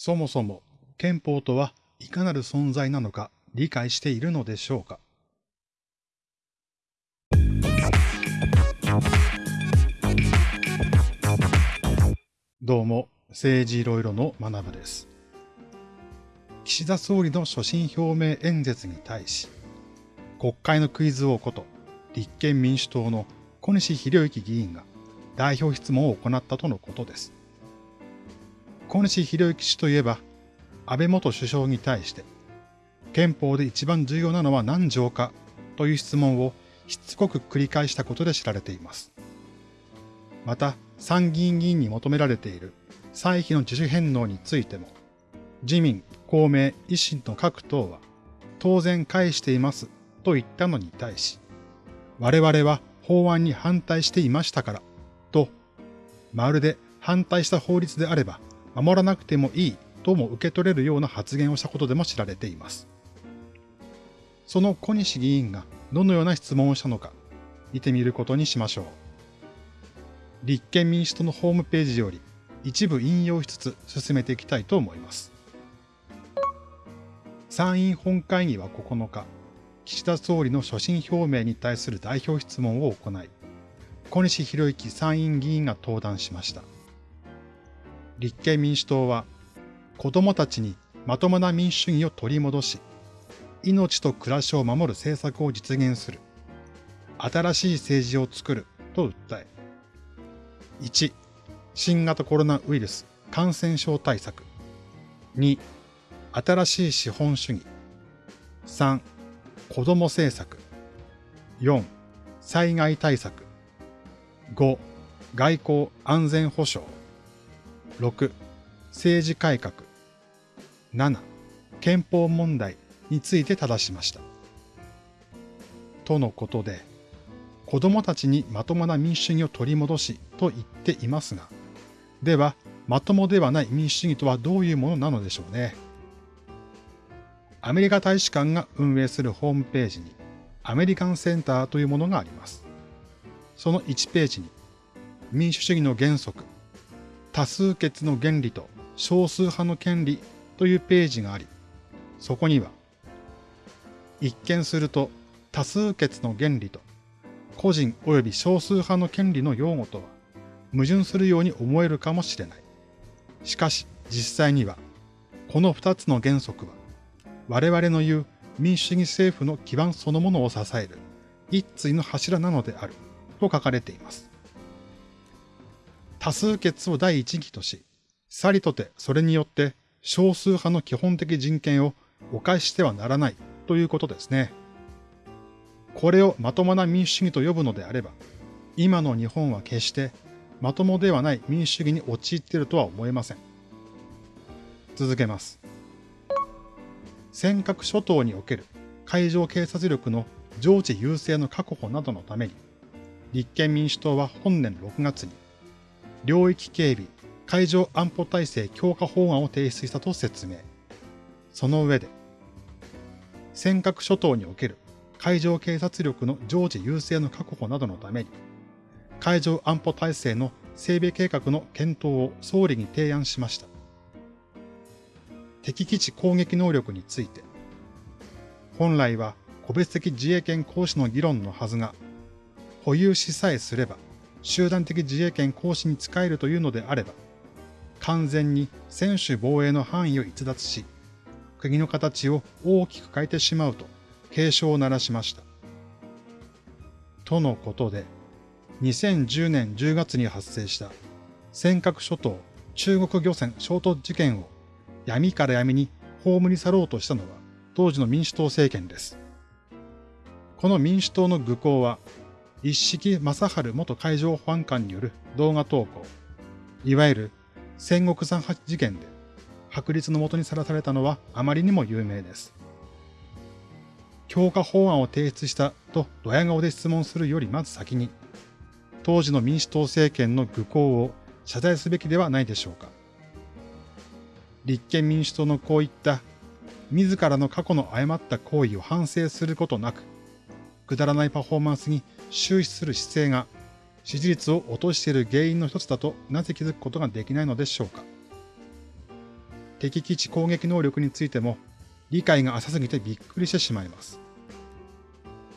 そもそも憲法とはいかなる存在なのか理解しているのでしょうか？どうも、政治いろいろの学部です。岸田総理の所信表明演説に対し、国会のクイズ王こと立憲民主党の小西博之議員が代表質問を行ったとのことです。小西博之氏といえば、安倍元首相に対して、憲法で一番重要なのは何条かという質問をしつこく繰り返したことで知られています。また、参議院議員に求められている歳費の自主返納についても、自民、公明、維新の各党は当然返していますと言ったのに対し、我々は法案に反対していましたからと、まるで反対した法律であれば守らなくてもいいとも受け取れるような発言をしたことでも知られています。その小西議員がどのような質問をしたのか見てみることにしましょう。立憲民主党のホームページより一部引用しつつ進めていきたいと思います。参院本会議は9日、岸田総理の所信表明に対する代表質問を行い、小西博之参院議員が登壇しました。立憲民主党は、子供たちにまともな民主主義を取り戻し、命と暮らしを守る政策を実現する、新しい政治を作ると訴え、1、新型コロナウイルス感染症対策、2、新しい資本主義、3、子ども政策、4、災害対策、5、外交安全保障、6、政治改革。7、憲法問題について正しました。とのことで、子供たちにまともな民主主義を取り戻しと言っていますが、では、まともではない民主主義とはどういうものなのでしょうね。アメリカ大使館が運営するホームページに、アメリカンセンターというものがあります。その1ページに、民主主義の原則多数決の原理と少数派の権利というページがあり、そこには、一見すると多数決の原理と個人及び少数派の権利の用語とは矛盾するように思えるかもしれない。しかし実際には、この二つの原則は、我々の言う民主主義政府の基盤そのものを支える一対の柱なのであると書かれています。多数決を第一義とし、さりとてそれによって少数派の基本的人権を犯してはならないということですね。これをまともな民主主義と呼ぶのであれば、今の日本は決してまともではない民主主義に陥っているとは思えません。続けます。尖閣諸島における海上警察力の常時優勢の確保などのために、立憲民主党は本年6月に領域警備、海上安保体制強化法案を提出したと説明。その上で、尖閣諸島における海上警察力の常時優勢の確保などのために、海上安保体制の整備計画の検討を総理に提案しました。敵基地攻撃能力について、本来は個別的自衛権行使の議論のはずが、保有しさえすれば、集団的自衛権行使に使えるというのであれば、完全に専守防衛の範囲を逸脱し、国の形を大きく変えてしまうと警鐘を鳴らしました。とのことで、2010年10月に発生した尖閣諸島中国漁船衝突事件を闇から闇に葬り去ろうとしたのは当時の民主党政権です。この民主党の愚行は一式正治元海上保安官による動画投稿、いわゆる戦国三八事件で白律のもとにさらされたのはあまりにも有名です。強化法案を提出したとドヤ顔で質問するよりまず先に、当時の民主党政権の愚行を謝罪すべきではないでしょうか。立憲民主党のこういった自らの過去の誤った行為を反省することなく、くだらないパフォーマンスに終始する姿勢が支持率を落としている原因の一つだとなぜ気づくことができないのでしょうか。敵基地攻撃能力についても理解が浅すぎてびっくりしてしまいます。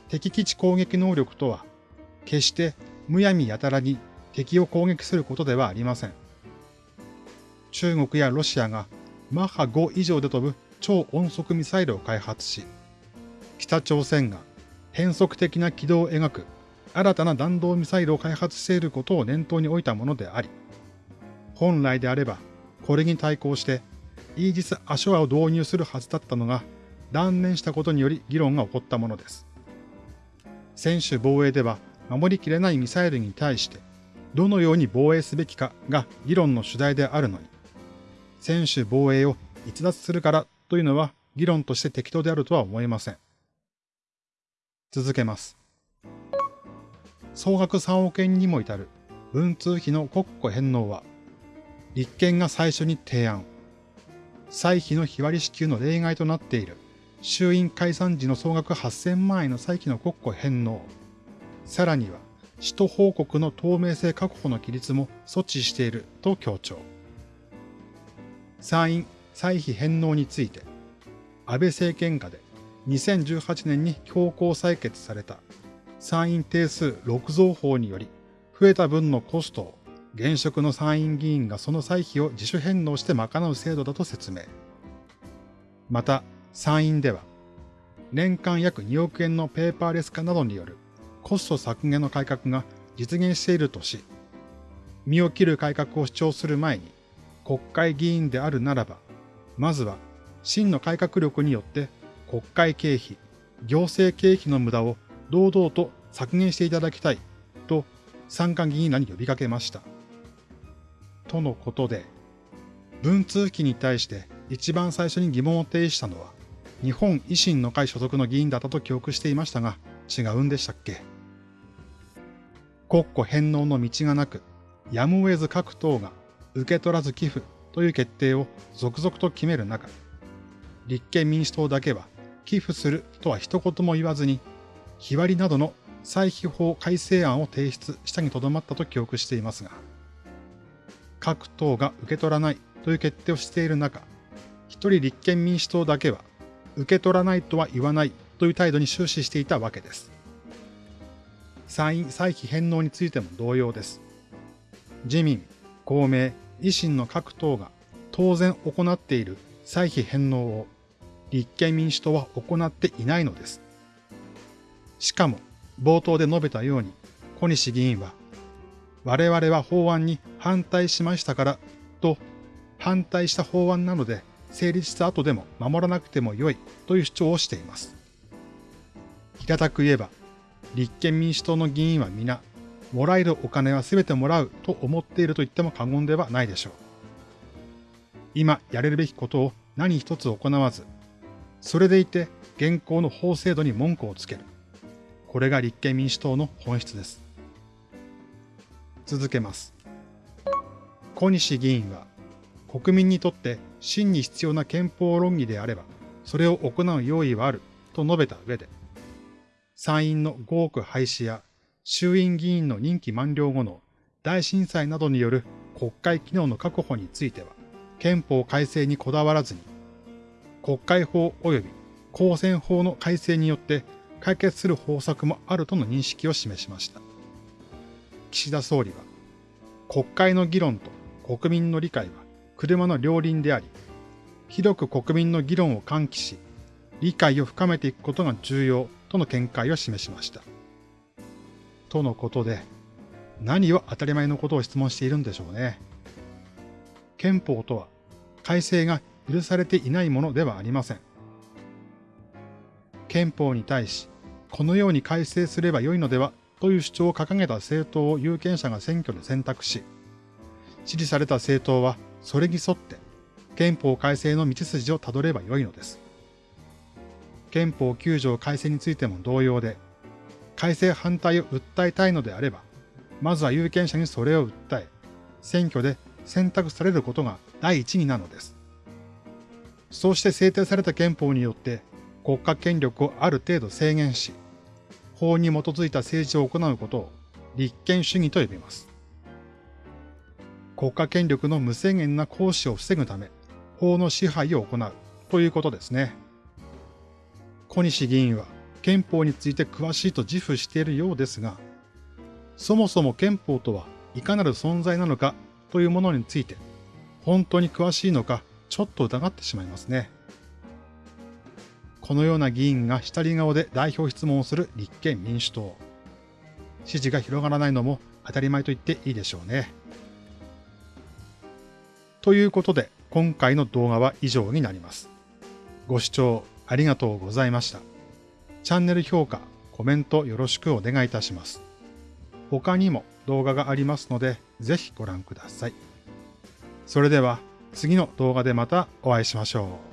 敵基地攻撃能力とは、決してむやみやたらに敵を攻撃することではありません。中国やロシアがマッハ5以上で飛ぶ超音速ミサイルを開発し、北朝鮮が変則的な軌道を描く新たな弾道ミサイルを開発していることを念頭に置いたものであり、本来であればこれに対抗してイージス・アショアを導入するはずだったのが断念したことにより議論が起こったものです。専守防衛では守りきれないミサイルに対してどのように防衛すべきかが議論の主題であるのに、専守防衛を逸脱するからというのは議論として適当であるとは思えません。続けます。総額3億円にも至る文通費の国庫返納は、立憲が最初に提案。歳費の日割り支給の例外となっている衆院解散時の総額8000万円の歳費の国庫返納。さらには、使途報告の透明性確保の規律も措置していると強調。参院歳費返納について、安倍政権下で2018年に強行採決された参院定数6増法により、増えた分のコストを現職の参院議員がその歳費を自主返納して賄う制度だと説明。また、参院では、年間約2億円のペーパーレス化などによるコスト削減の改革が実現しているとし、身を切る改革を主張する前に、国会議員であるならば、まずは真の改革力によって国会経費、行政経費の無駄を堂々と削減していただきたいと参加議員らに呼びかけました。とのことで、文通費に対して一番最初に疑問を呈したのは、日本維新の会所属の議員だったと記憶していましたが、違うんでしたっけ？国庫返納の道がなく、やむを得ず各党が受け取らず寄付という決定を続々と決める中、立憲民主党だけは寄付するとは一言も言わずに、日割りなどの歳費法改正案を提出したにとどまったと記憶していますが、各党が受け取らないという決定をしている中、一人立憲民主党だけは受け取らないとは言わないという態度に終始していたわけです。参院歳費返納についても同様です。自民、公明、維新の各党が当然行っている歳費返納を立憲民主党は行っていないのです。しかも、冒頭で述べたように、小西議員は、我々は法案に反対しましたからと、反対した法案なので成立した後でも守らなくてもよいという主張をしています。平たく言えば、立憲民主党の議員は皆、もらえるお金は全てもらうと思っていると言っても過言ではないでしょう。今やれるべきことを何一つ行わず、それでいて現行の法制度に文句をつける。これが立憲民主党の本質です。続けます。小西議員は、国民にとって真に必要な憲法論議であれば、それを行う用意はあると述べた上で、参院の5億廃止や衆院議員の任期満了後の大震災などによる国会機能の確保については、憲法改正にこだわらずに、国会法及び公選法の改正によって解決する方策もあるとの認識を示しました。岸田総理は、国会の議論と国民の理解は車の両輪であり、広く国民の議論を喚起し、理解を深めていくことが重要との見解を示しました。とのことで、何を当たり前のことを質問しているんでしょうね。憲法とは改正が許されていないものではありません。憲法に対し、このように改正すればよいのではという主張を掲げた政党を有権者が選挙で選択し、支持された政党はそれに沿って憲法改正の道筋をたどればよいのです。憲法9条改正についても同様で、改正反対を訴えたいのであれば、まずは有権者にそれを訴え、選挙で選択されることが第一になのです。そうして制定された憲法によって国家権力をある程度制限し、法に基づいた政治を行うことを立憲主義と呼びます。国家権力の無制限な行使を防ぐため、法の支配を行うということですね。小西議員は憲法について詳しいと自負しているようですが、そもそも憲法とはいかなる存在なのかというものについて、本当に詳しいのかちょっと疑ってしまいますね。このような議員が下り顔で代表質問をする立憲民主党。支持が広がらないのも当たり前と言っていいでしょうね。ということで、今回の動画は以上になります。ご視聴ありがとうございました。チャンネル評価、コメントよろしくお願いいたします。他にも動画がありますので、ぜひご覧ください。それでは次の動画でまたお会いしましょう。